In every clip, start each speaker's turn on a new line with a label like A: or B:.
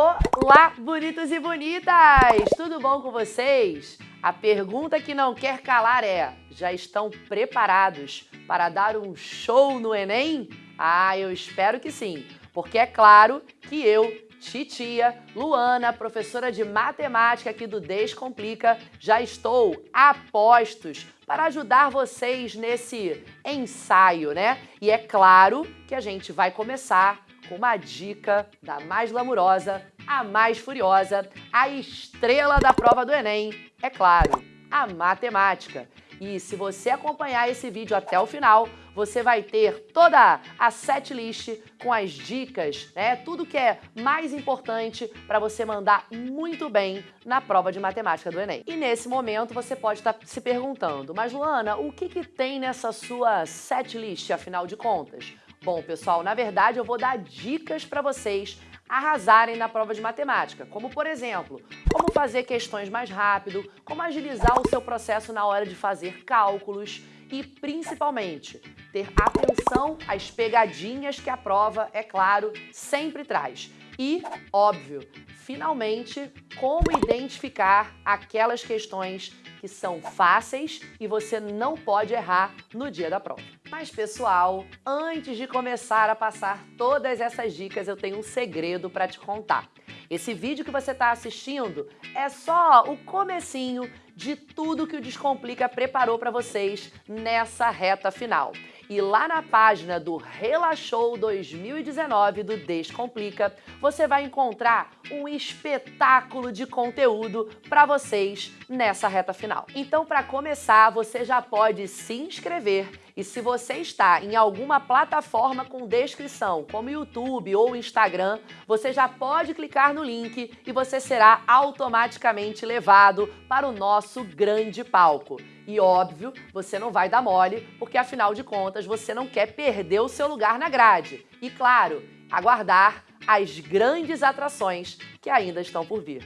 A: Olá, bonitos e bonitas! Tudo bom com vocês? A pergunta que não quer calar é: já estão preparados para dar um show no Enem? Ah, eu espero que sim, porque é claro que eu, titia, Luana, professora de matemática aqui do Descomplica, já estou a postos para ajudar vocês nesse ensaio, né? E é claro que a gente vai começar com uma dica da mais glamurosa, a mais furiosa, a estrela da prova do Enem, é claro, a matemática. E se você acompanhar esse vídeo até o final, você vai ter toda a set list com as dicas, né? Tudo que é mais importante para você mandar muito bem na prova de matemática do Enem. E nesse momento você pode estar tá se perguntando, mas Luana, o que, que tem nessa sua set list, afinal de contas? Bom, pessoal, na verdade eu vou dar dicas para vocês arrasarem na prova de matemática, como por exemplo, como fazer questões mais rápido, como agilizar o seu processo na hora de fazer cálculos e principalmente ter atenção às pegadinhas que a prova, é claro, sempre traz. E, óbvio, finalmente, como identificar aquelas questões que são fáceis e você não pode errar no dia da prova. Mas pessoal, antes de começar a passar todas essas dicas, eu tenho um segredo para te contar. Esse vídeo que você está assistindo é só o comecinho de tudo que o Descomplica preparou para vocês nessa reta final. E lá na página do Relaxou 2019 do Descomplica, você vai encontrar um espetáculo de conteúdo para vocês nessa reta final. Então, para começar, você já pode se inscrever e se você está em alguma plataforma com descrição, como YouTube ou Instagram, você já pode clicar no link e você será automaticamente levado para o nosso grande palco. E óbvio, você não vai dar mole, porque afinal de contas você não quer perder o seu lugar na grade. E claro, aguardar as grandes atrações que ainda estão por vir.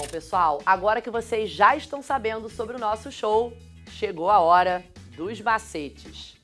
A: Bom, pessoal, agora que vocês já estão sabendo sobre o nosso show, chegou a hora dos macetes.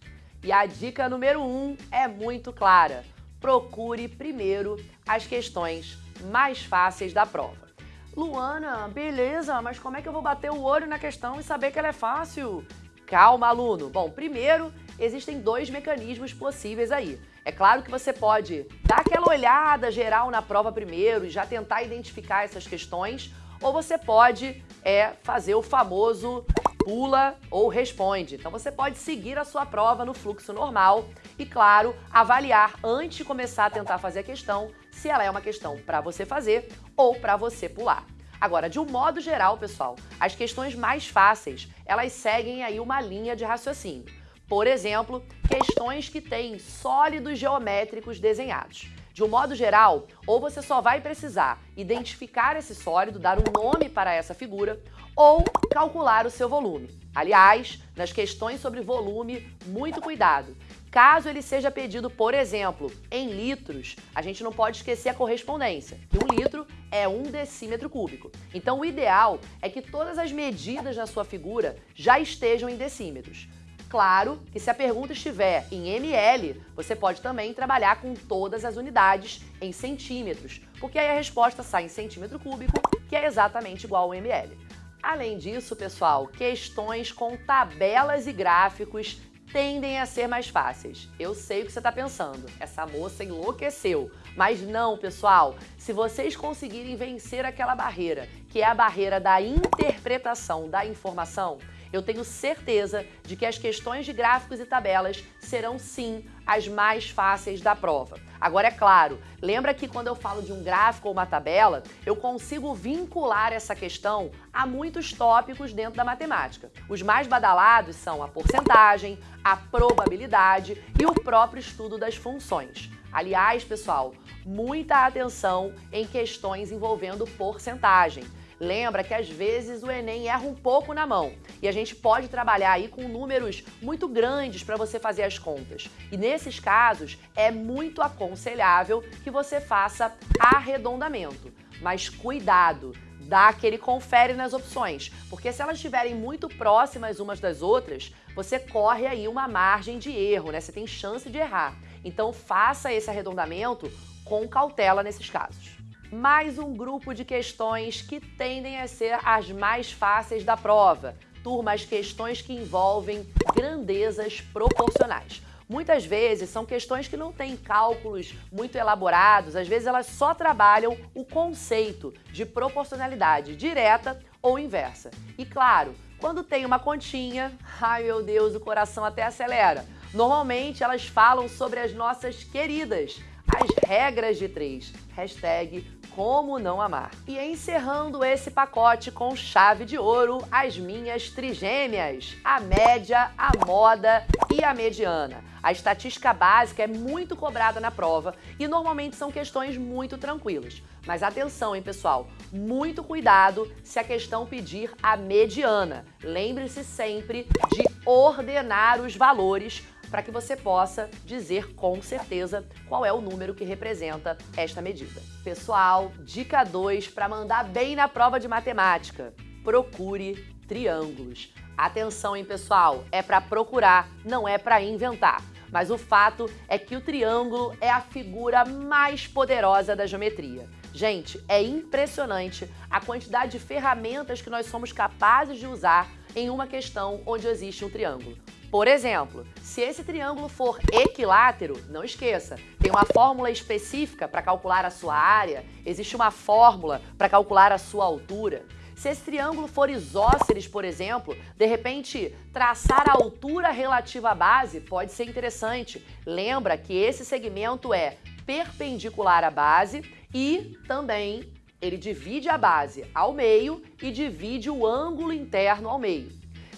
A: E a dica número um é muito clara. Procure primeiro as questões mais fáceis da prova. Luana, beleza, mas como é que eu vou bater o olho na questão e saber que ela é fácil? Calma, aluno. Bom, primeiro, existem dois mecanismos possíveis aí. É claro que você pode dar aquela olhada geral na prova primeiro e já tentar identificar essas questões, ou você pode é, fazer o famoso pula ou responde. Então você pode seguir a sua prova no fluxo normal e, claro, avaliar antes de começar a tentar fazer a questão se ela é uma questão para você fazer ou para você pular. Agora, de um modo geral, pessoal, as questões mais fáceis, elas seguem aí uma linha de raciocínio. Por exemplo, questões que têm sólidos geométricos desenhados. De um modo geral, ou você só vai precisar identificar esse sólido, dar um nome para essa figura, ou calcular o seu volume. Aliás, nas questões sobre volume, muito cuidado. Caso ele seja pedido, por exemplo, em litros, a gente não pode esquecer a correspondência, que um litro é um decímetro cúbico. Então o ideal é que todas as medidas na sua figura já estejam em decímetros. Claro que se a pergunta estiver em ml, você pode também trabalhar com todas as unidades em centímetros, porque aí a resposta sai em centímetro cúbico, que é exatamente igual ao ml. Além disso, pessoal, questões com tabelas e gráficos tendem a ser mais fáceis. Eu sei o que você está pensando, essa moça enlouqueceu. Mas não, pessoal, se vocês conseguirem vencer aquela barreira, que é a barreira da interpretação da informação, eu tenho certeza de que as questões de gráficos e tabelas serão sim as mais fáceis da prova. Agora, é claro, lembra que quando eu falo de um gráfico ou uma tabela, eu consigo vincular essa questão a muitos tópicos dentro da matemática. Os mais badalados são a porcentagem, a probabilidade e o próprio estudo das funções. Aliás, pessoal, muita atenção em questões envolvendo porcentagem. Lembra que às vezes o Enem erra um pouco na mão e a gente pode trabalhar aí com números muito grandes para você fazer as contas. E nesses casos é muito aconselhável que você faça arredondamento. Mas cuidado, dá aquele confere nas opções, porque se elas estiverem muito próximas umas das outras, você corre aí uma margem de erro, né? Você tem chance de errar. Então faça esse arredondamento com cautela nesses casos. Mais um grupo de questões que tendem a ser as mais fáceis da prova. Turma, as questões que envolvem grandezas proporcionais. Muitas vezes são questões que não têm cálculos muito elaborados, às vezes elas só trabalham o conceito de proporcionalidade direta ou inversa. E claro, quando tem uma continha, ai meu Deus, o coração até acelera. Normalmente elas falam sobre as nossas queridas, as regras de três. Hashtag como não amar. E encerrando esse pacote com chave de ouro, as minhas trigêmeas, a média, a moda e a mediana. A estatística básica é muito cobrada na prova e normalmente são questões muito tranquilas. Mas atenção, hein, pessoal? Muito cuidado se a questão pedir a mediana. Lembre-se sempre de ordenar os valores para que você possa dizer com certeza qual é o número que representa esta medida. Pessoal, dica 2 para mandar bem na prova de matemática. Procure triângulos. Atenção, hein, pessoal? É para procurar, não é para inventar. Mas o fato é que o triângulo é a figura mais poderosa da geometria. Gente, é impressionante a quantidade de ferramentas que nós somos capazes de usar em uma questão onde existe um triângulo. Por exemplo, se esse triângulo for equilátero, não esqueça, tem uma fórmula específica para calcular a sua área, existe uma fórmula para calcular a sua altura. Se esse triângulo for isósceles, por exemplo, de repente traçar a altura relativa à base pode ser interessante. Lembra que esse segmento é perpendicular à base e também ele divide a base ao meio e divide o ângulo interno ao meio.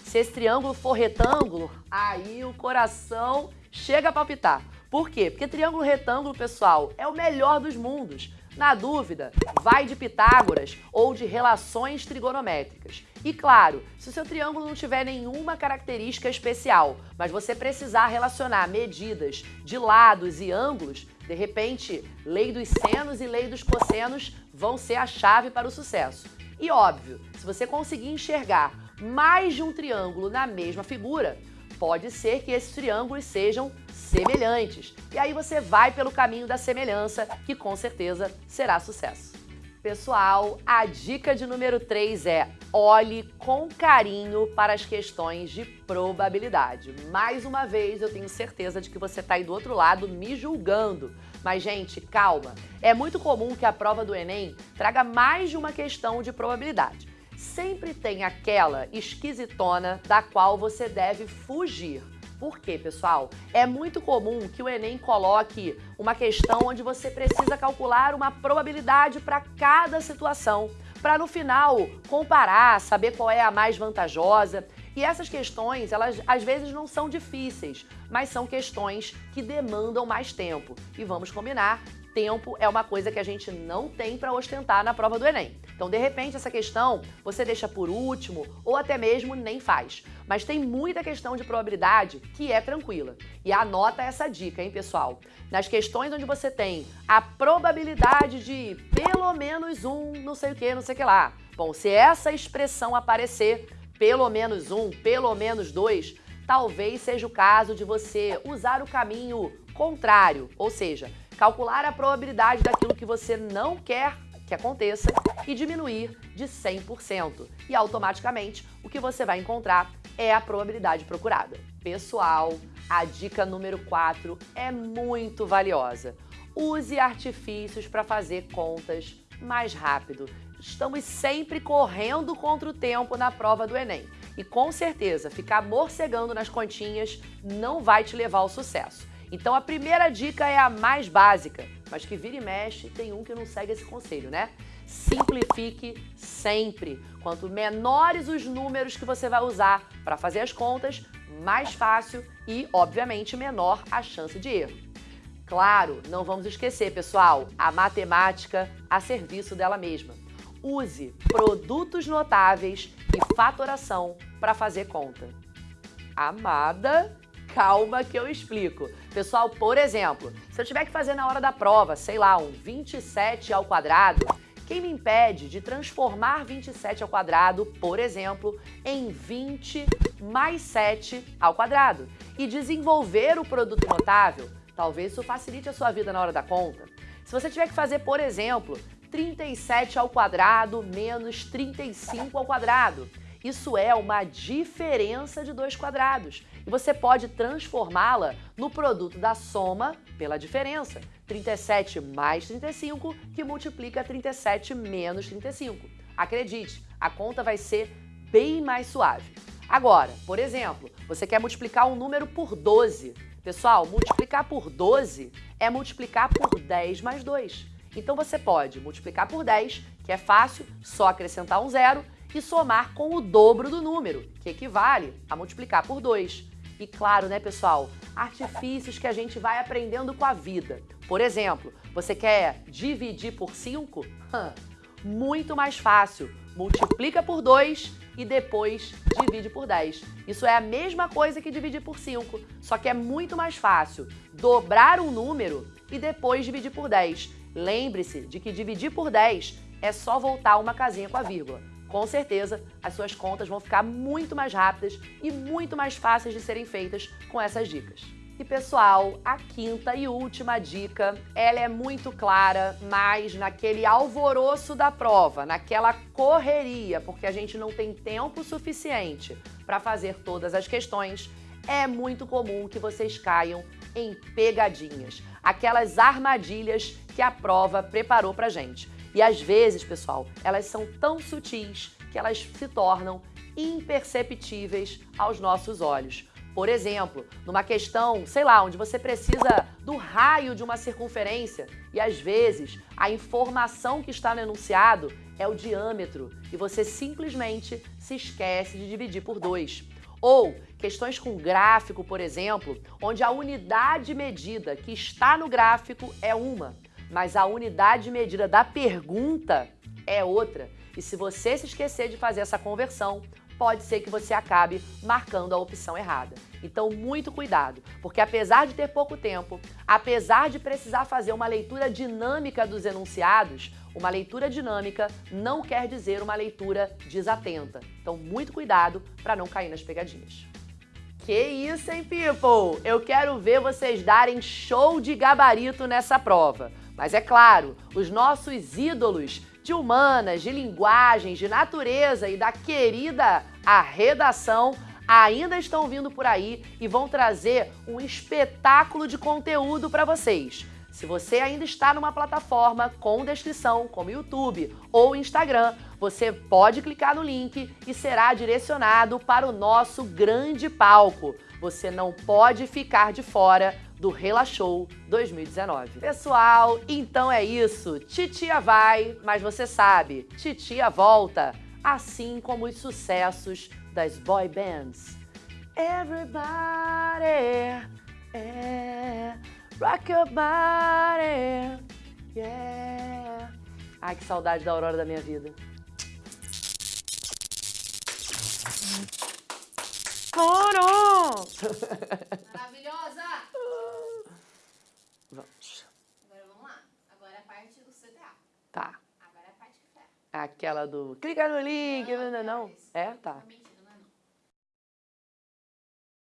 A: Se esse triângulo for retângulo, aí o coração chega a palpitar. Por quê? Porque triângulo retângulo, pessoal, é o melhor dos mundos. Na dúvida, vai de Pitágoras ou de relações trigonométricas. E claro, se o seu triângulo não tiver nenhuma característica especial, mas você precisar relacionar medidas de lados e ângulos, de repente, lei dos senos e lei dos cossenos vão ser a chave para o sucesso. E óbvio, se você conseguir enxergar mais de um triângulo na mesma figura, pode ser que esses triângulos sejam semelhantes. E aí você vai pelo caminho da semelhança, que com certeza será sucesso. Pessoal, a dica de número 3 é olhe com carinho para as questões de probabilidade. Mais uma vez, eu tenho certeza de que você está aí do outro lado me julgando. Mas, gente, calma. É muito comum que a prova do Enem traga mais de uma questão de probabilidade sempre tem aquela esquisitona da qual você deve fugir. Por quê, pessoal? É muito comum que o Enem coloque uma questão onde você precisa calcular uma probabilidade para cada situação, para no final comparar, saber qual é a mais vantajosa. E essas questões, elas às vezes não são difíceis, mas são questões que demandam mais tempo. E vamos combinar tempo é uma coisa que a gente não tem para ostentar na prova do Enem. Então, de repente, essa questão você deixa por último ou até mesmo nem faz. Mas tem muita questão de probabilidade que é tranquila. E anota essa dica, hein, pessoal? Nas questões onde você tem a probabilidade de pelo menos um, não sei o que, não sei o que lá. Bom, se essa expressão aparecer, pelo menos um, pelo menos dois, talvez seja o caso de você usar o caminho contrário, ou seja, calcular a probabilidade daquilo que você não quer que aconteça e diminuir de 100%. E automaticamente o que você vai encontrar é a probabilidade procurada. Pessoal, a dica número 4 é muito valiosa. Use artifícios para fazer contas mais rápido. Estamos sempre correndo contra o tempo na prova do Enem. E com certeza, ficar morcegando nas continhas não vai te levar ao sucesso. Então a primeira dica é a mais básica, mas que vira e mexe tem um que não segue esse conselho, né? Simplifique sempre. Quanto menores os números que você vai usar para fazer as contas, mais fácil e, obviamente, menor a chance de erro. Claro, não vamos esquecer, pessoal, a matemática a serviço dela mesma. Use produtos notáveis e fatoração para fazer conta. Amada, Calma que eu explico. Pessoal, por exemplo, se eu tiver que fazer na hora da prova, sei lá, um 27 ao quadrado, Quem me impede de transformar 27 ao quadrado, por exemplo, em 20 mais 7 ao quadrado e desenvolver o produto notável? Talvez isso facilite a sua vida na hora da conta. Se você tiver que fazer, por exemplo, 37 ao quadrado menos 35 ao quadrado, isso é uma diferença de dois quadrados e você pode transformá-la no produto da soma pela diferença. 37 mais 35 que multiplica 37 menos 35. Acredite, a conta vai ser bem mais suave. Agora, por exemplo, você quer multiplicar um número por 12. Pessoal, multiplicar por 12 é multiplicar por 10 mais 2. Então você pode multiplicar por 10, que é fácil, só acrescentar um zero, e somar com o dobro do número, que equivale a multiplicar por 2. E claro, né, pessoal, artifícios que a gente vai aprendendo com a vida. Por exemplo, você quer dividir por 5? Muito mais fácil. Multiplica por 2 e depois divide por 10. Isso é a mesma coisa que dividir por 5, só que é muito mais fácil dobrar um número e depois dividir por 10. Lembre-se de que dividir por 10 é só voltar uma casinha com a vírgula com certeza as suas contas vão ficar muito mais rápidas e muito mais fáceis de serem feitas com essas dicas. E pessoal, a quinta e última dica, ela é muito clara, mas naquele alvoroço da prova, naquela correria, porque a gente não tem tempo suficiente para fazer todas as questões, é muito comum que vocês caiam em pegadinhas, aquelas armadilhas que a prova preparou pra gente. E às vezes, pessoal, elas são tão sutis que elas se tornam imperceptíveis aos nossos olhos. Por exemplo, numa questão, sei lá, onde você precisa do raio de uma circunferência e às vezes a informação que está no enunciado é o diâmetro e você simplesmente se esquece de dividir por dois. Ou questões com gráfico, por exemplo, onde a unidade medida que está no gráfico é uma, mas a unidade medida da pergunta é outra. E se você se esquecer de fazer essa conversão, pode ser que você acabe marcando a opção errada. Então, muito cuidado, porque apesar de ter pouco tempo, apesar de precisar fazer uma leitura dinâmica dos enunciados, uma leitura dinâmica não quer dizer uma leitura desatenta. Então, muito cuidado para não cair nas pegadinhas. Que isso, hein, people? Eu quero ver vocês darem show de gabarito nessa prova. Mas é claro, os nossos ídolos de humanas, de linguagens, de natureza e da querida a redação ainda estão vindo por aí e vão trazer um espetáculo de conteúdo para vocês. Se você ainda está numa plataforma com descrição, como YouTube ou Instagram, você pode clicar no link e será direcionado para o nosso grande palco. Você não pode ficar de fora do Relaxou 2019. Pessoal, então é isso. Titia vai, mas você sabe, titia volta, assim como os sucessos das boy bands. Everybody, yeah, rock your body, yeah. Ai, que saudade da aurora da minha vida. Coro!
B: Maravilhosa!
A: Vamos.
B: Agora vamos lá. Agora é a parte do CTA.
A: Tá.
B: Agora é a parte que ferra.
A: Aquela do clica no link, não, não, não.
B: isso.
A: É? Tá.
B: Totalmente